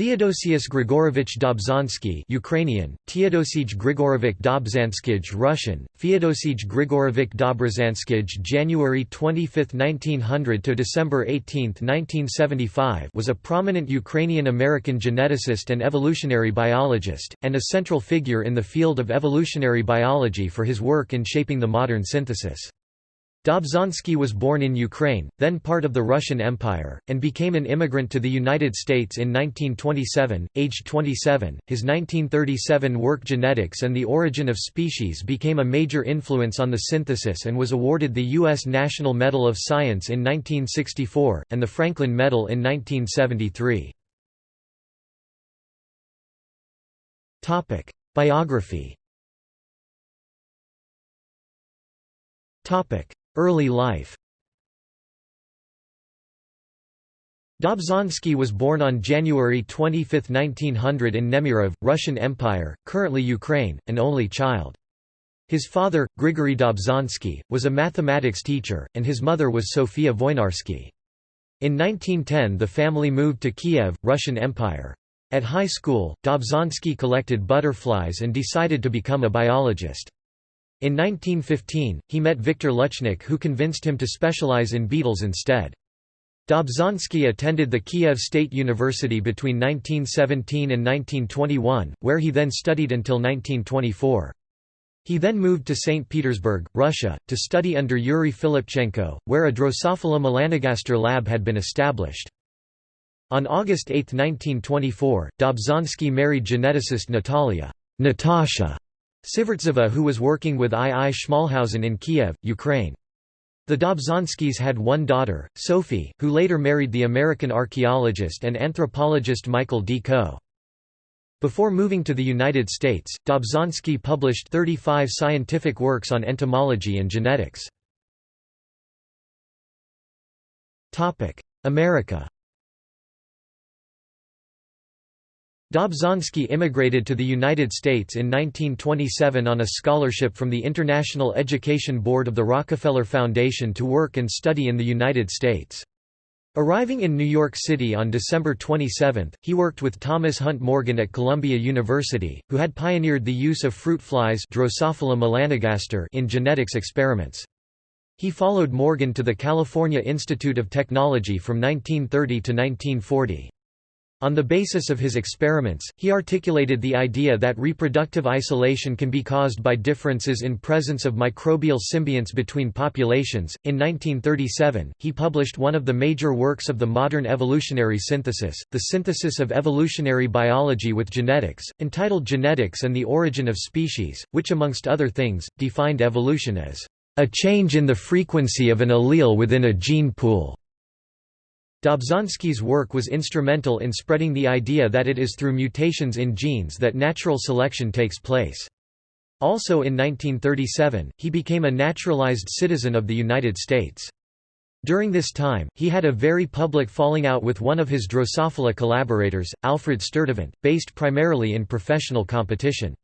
Theodosius Grigorovich Dobzhansky Ukrainian, Teodosij Grigorovich Dobzhanskij Russian, Feodosij Grigorovich Dobrzhanskij January 25, 1900 to December 18, 1975 was a prominent Ukrainian-American geneticist and evolutionary biologist, and a central figure in the field of evolutionary biology for his work in shaping the modern synthesis. Dobzhansky was born in Ukraine, then part of the Russian Empire, and became an immigrant to the United States in 1927, aged 27. His 1937 work Genetics and the Origin of Species became a major influence on the synthesis and was awarded the U.S. National Medal of Science in 1964, and the Franklin Medal in 1973. Biography Early life Dobzhansky was born on January 25, 1900 in Nemirov, Russian Empire, currently Ukraine, an only child. His father, Grigory Dobzhansky, was a mathematics teacher, and his mother was Sofia Voinarsky. In 1910 the family moved to Kiev, Russian Empire. At high school, Dobzhansky collected butterflies and decided to become a biologist. In 1915, he met Viktor Luchnik who convinced him to specialize in beetles instead. Dobzhansky attended the Kiev State University between 1917 and 1921, where he then studied until 1924. He then moved to St. Petersburg, Russia, to study under Yuri Filipchenko, where a Drosophila melanogaster lab had been established. On August 8, 1924, Dobzhansky married geneticist Natalia Natasha Sivertzeva who was working with I. I. Schmalhausen in Kiev, Ukraine. The Dobzhanskys had one daughter, Sophie, who later married the American archaeologist and anthropologist Michael D. Coe. Before moving to the United States, Dobzhansky published 35 scientific works on entomology and genetics. America Dobzhansky immigrated to the United States in 1927 on a scholarship from the International Education Board of the Rockefeller Foundation to work and study in the United States. Arriving in New York City on December 27, he worked with Thomas Hunt Morgan at Columbia University, who had pioneered the use of fruit flies in genetics experiments. He followed Morgan to the California Institute of Technology from 1930 to 1940. On the basis of his experiments, he articulated the idea that reproductive isolation can be caused by differences in presence of microbial symbionts between populations. In 1937, he published one of the major works of the modern evolutionary synthesis, The Synthesis of Evolutionary Biology with Genetics, entitled Genetics and the Origin of Species, which amongst other things, defined evolution as a change in the frequency of an allele within a gene pool. Dobzhansky's work was instrumental in spreading the idea that it is through mutations in genes that natural selection takes place. Also in 1937, he became a naturalized citizen of the United States. During this time, he had a very public falling out with one of his Drosophila collaborators, Alfred Sturtevant, based primarily in professional competition.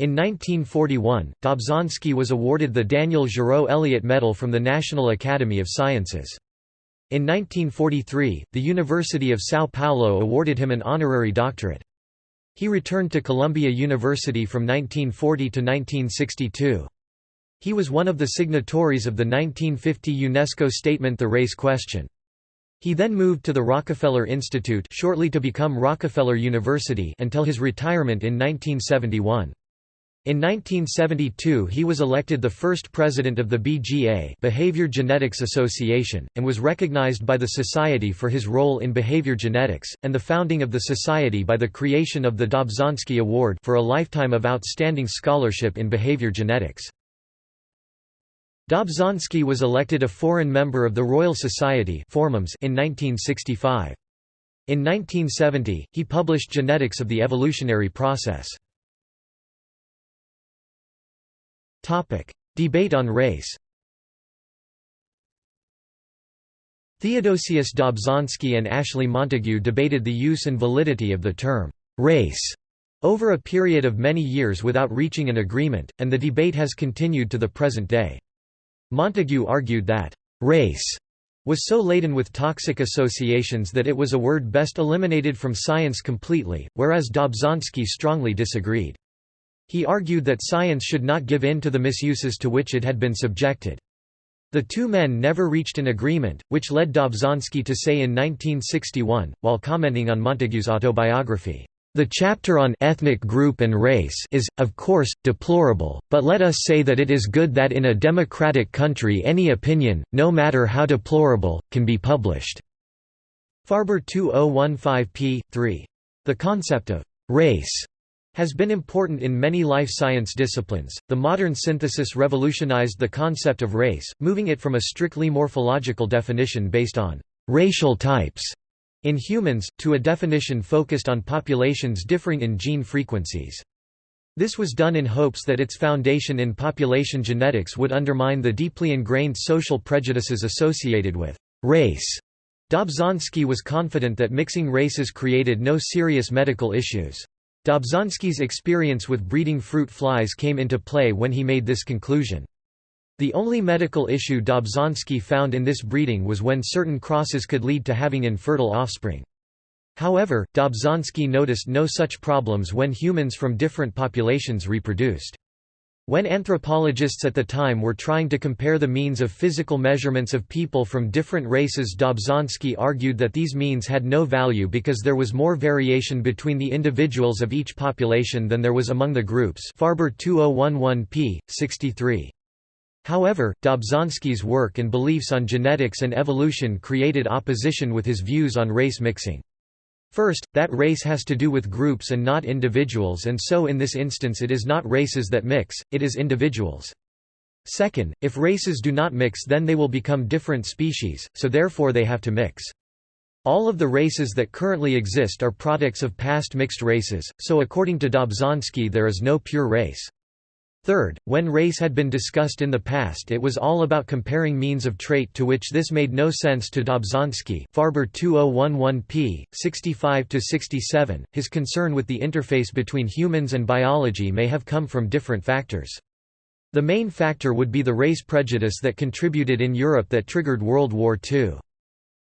In 1941, Dobzhansky was awarded the Daniel Giraud Elliott Medal from the National Academy of Sciences. In 1943, the University of São Paulo awarded him an honorary doctorate. He returned to Columbia University from 1940 to 1962. He was one of the signatories of the 1950 UNESCO statement The Race Question. He then moved to the Rockefeller Institute shortly to become Rockefeller University until his retirement in 1971. In 1972 he was elected the first president of the BGA Behavior Genetics Association, and was recognized by the Society for his role in behavior genetics, and the founding of the Society by the creation of the Dobzhansky Award for a lifetime of outstanding scholarship in behavior genetics. Dobzhansky was elected a foreign member of the Royal Society in 1965. In 1970, he published Genetics of the Evolutionary Process. Topic: Debate on race. Theodosius Dobzhansky and Ashley Montagu debated the use and validity of the term race over a period of many years without reaching an agreement, and the debate has continued to the present day. Montagu argued that race was so laden with toxic associations that it was a word best eliminated from science completely, whereas Dobzhansky strongly disagreed. He argued that science should not give in to the misuses to which it had been subjected. The two men never reached an agreement, which led Dobzhansky to say in 1961, while commenting on Montagu's autobiography, "...the chapter on ethnic group and race is, of course, deplorable, but let us say that it is good that in a democratic country any opinion, no matter how deplorable, can be published." Farber 2015 p. 3. The concept of «race» has been important in many life science disciplines. The modern synthesis revolutionized the concept of race, moving it from a strictly morphological definition based on racial types in humans, to a definition focused on populations differing in gene frequencies. This was done in hopes that its foundation in population genetics would undermine the deeply ingrained social prejudices associated with race. Dobzhansky was confident that mixing races created no serious medical issues. Dobzhansky's experience with breeding fruit flies came into play when he made this conclusion. The only medical issue Dobzhansky found in this breeding was when certain crosses could lead to having infertile offspring. However, Dobzhansky noticed no such problems when humans from different populations reproduced. When anthropologists at the time were trying to compare the means of physical measurements of people from different races Dobzhansky argued that these means had no value because there was more variation between the individuals of each population than there was among the groups Farber 2011 p. 63. However, Dobzhansky's work and beliefs on genetics and evolution created opposition with his views on race mixing. First, that race has to do with groups and not individuals and so in this instance it is not races that mix, it is individuals. Second, if races do not mix then they will become different species, so therefore they have to mix. All of the races that currently exist are products of past mixed races, so according to Dobzhansky there is no pure race. Third, when race had been discussed in the past it was all about comparing means of trait to which this made no sense to Dobzhansky Farber 2011 p. 65–67, his concern with the interface between humans and biology may have come from different factors. The main factor would be the race prejudice that contributed in Europe that triggered World War II.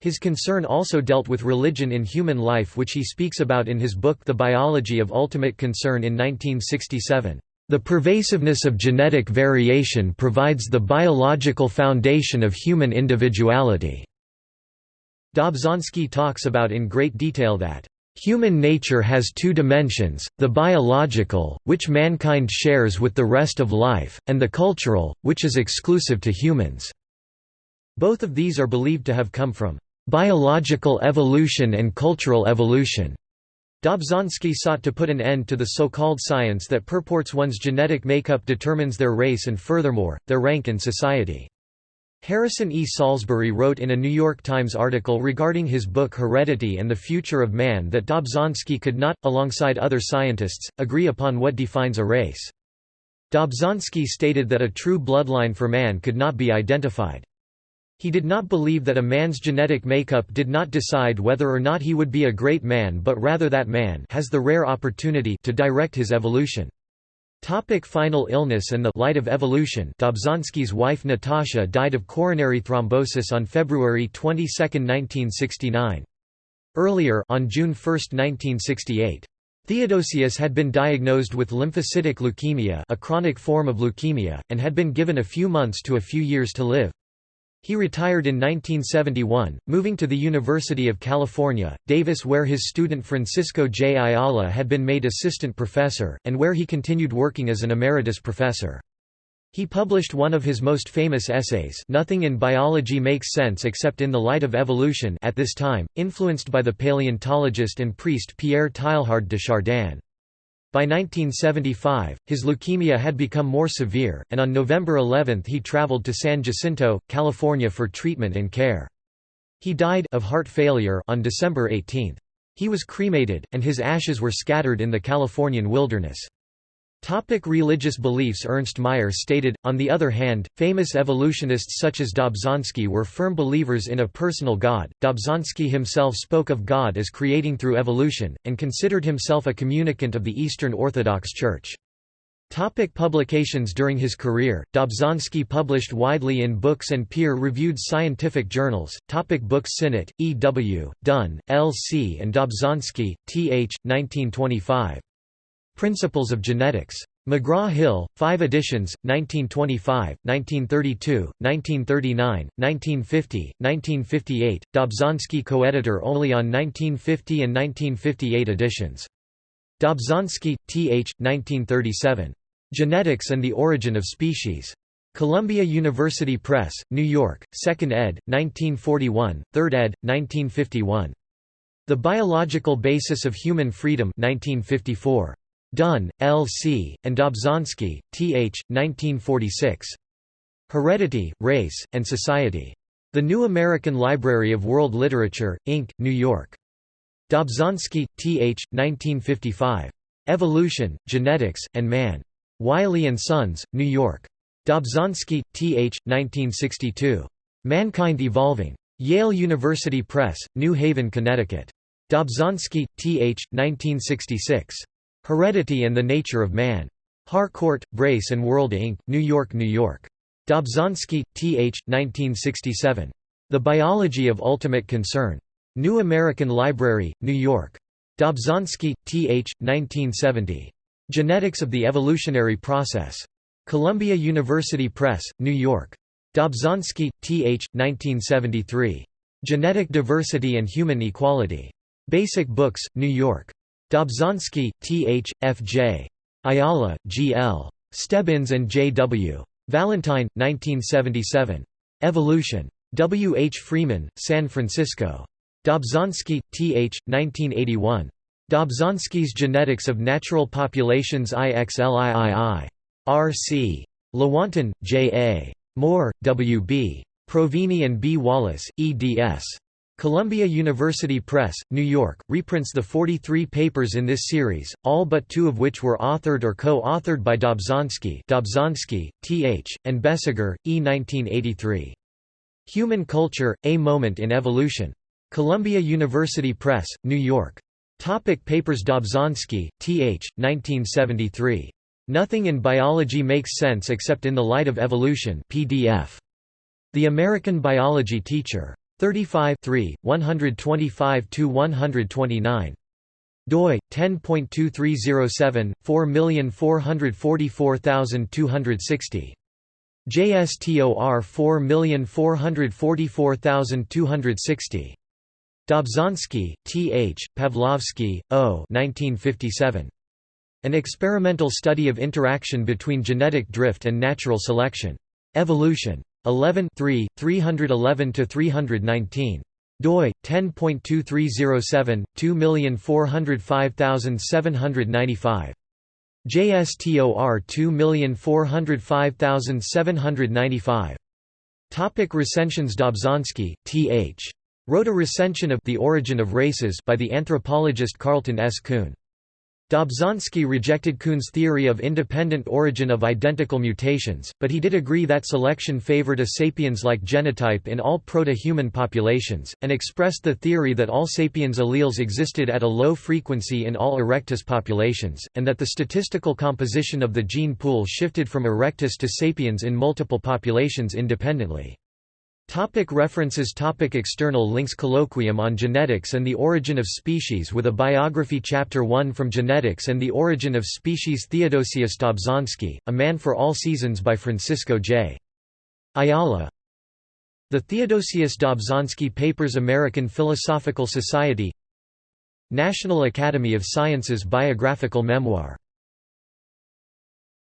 His concern also dealt with religion in human life which he speaks about in his book The Biology of Ultimate Concern in 1967. The pervasiveness of genetic variation provides the biological foundation of human individuality. Dobzhansky talks about in great detail that Human nature has two dimensions, the biological, which mankind shares with the rest of life, and the cultural, which is exclusive to humans. Both of these are believed to have come from biological evolution and cultural evolution. Dobzhansky sought to put an end to the so-called science that purports one's genetic makeup determines their race and furthermore, their rank in society. Harrison E. Salisbury wrote in a New York Times article regarding his book Heredity and the Future of Man that Dobzhansky could not, alongside other scientists, agree upon what defines a race. Dobzhansky stated that a true bloodline for man could not be identified. He did not believe that a man's genetic makeup did not decide whether or not he would be a great man but rather that man has the rare opportunity to direct his evolution. Topic final illness and the light of evolution Dobzhansky's wife Natasha died of coronary thrombosis on February 22, 1969. Earlier on June 1, 1968. Theodosius had been diagnosed with lymphocytic leukemia a chronic form of leukemia, and had been given a few months to a few years to live. He retired in 1971, moving to the University of California, Davis where his student Francisco J. Ayala had been made assistant professor, and where he continued working as an emeritus professor. He published one of his most famous essays Nothing in Biology Makes Sense Except in the Light of Evolution at this time, influenced by the paleontologist and priest Pierre Teilhard de Chardin. By 1975, his leukemia had become more severe, and on November 11 he traveled to San Jacinto, California for treatment and care. He died of heart failure on December 18. He was cremated, and his ashes were scattered in the Californian wilderness. Topic religious beliefs Ernst Mayr stated, on the other hand, famous evolutionists such as Dobzhansky were firm believers in a personal God. Dobzhansky himself spoke of God as creating through evolution, and considered himself a communicant of the Eastern Orthodox Church. Topic publications During his career, Dobzhansky published widely in books and peer-reviewed scientific journals. Topic books Sinnott, E. W., Dunn, L. C. and Dobzhansky, T. H., 1925. Principles of Genetics. McGraw-Hill, 5 editions, 1925, 1932, 1939, 1950, 1958, Dobzhansky co-editor only on 1950 and 1958 editions. Dobzhansky, T. H., 1937. Genetics and the Origin of Species. Columbia University Press, New York, 2nd ed., 1941, 3rd ed., 1951. The Biological Basis of Human Freedom 1954. Dunn, L. C., and Dobzhansky, T. H., 1946. Heredity, Race, and Society. The New American Library of World Literature, Inc., New York. Dobzhansky, T. H., 1955. Evolution, Genetics, and Man. Wiley Sons, New York. Dobzhansky, T. H., 1962. Mankind Evolving. Yale University Press, New Haven, Connecticut. Dobzhansky, T. H., 1966. Heredity and the Nature of Man. Harcourt, Brace and World Inc., New York, New York. Dobzhansky, T. H., 1967. The Biology of Ultimate Concern. New American Library, New York. Dobzhansky, T. H., 1970. Genetics of the Evolutionary Process. Columbia University Press, New York. Dobzhansky, T. H., 1973. Genetic Diversity and Human Equality. Basic Books, New York. Dobzhansky, T. H., F. J. Ayala, G. L. Stebbins and J. W. Valentine, 1977. Evolution. W. H. Freeman, San Francisco. Dobzhansky, T. H., 1981. Dobzhansky's Genetics of Natural Populations IXLIII. R. C. Lewontin, J. A. Moore, W. B. Provini and B. Wallace, eds. Columbia University Press, New York, reprints the 43 papers in this series, all but two of which were authored or co-authored by Dobzhansky Dobzhansky, T. H., and Boesiger, E. 1983. Human Culture, A Moment in Evolution. Columbia University Press, New York. Topic papers Dobzhansky, T. H., 1973. Nothing in Biology Makes Sense Except in the Light of Evolution PDF. The American Biology Teacher. 35 125–129. doi, 10.2307, 4444260. JSTOR 4444260. Dobzhansky, T. H., Pavlovsky, O. 1957. An experimental study of interaction between genetic drift and natural selection. Evolution. 11 311 to 319 doi 10.2307 2405795 JSTOR 2405795 Topic recensions Dobzhansky, T.H. Wrote a recension of The Origin of Races by the anthropologist Carleton S. Coon. Dobzhansky rejected Coon's theory of independent origin of identical mutations, but he did agree that selection favored a sapiens-like genotype in all proto-human populations, and expressed the theory that all sapiens alleles existed at a low frequency in all erectus populations, and that the statistical composition of the gene pool shifted from erectus to sapiens in multiple populations independently. Topic references Topic External links Colloquium on Genetics and the Origin of Species with a biography Chapter 1 From Genetics and the Origin of Species Theodosius Dobzhansky, A Man for All Seasons by Francisco J. Ayala The Theodosius Dobzhansky Papers American Philosophical Society National Academy of Sciences Biographical Memoir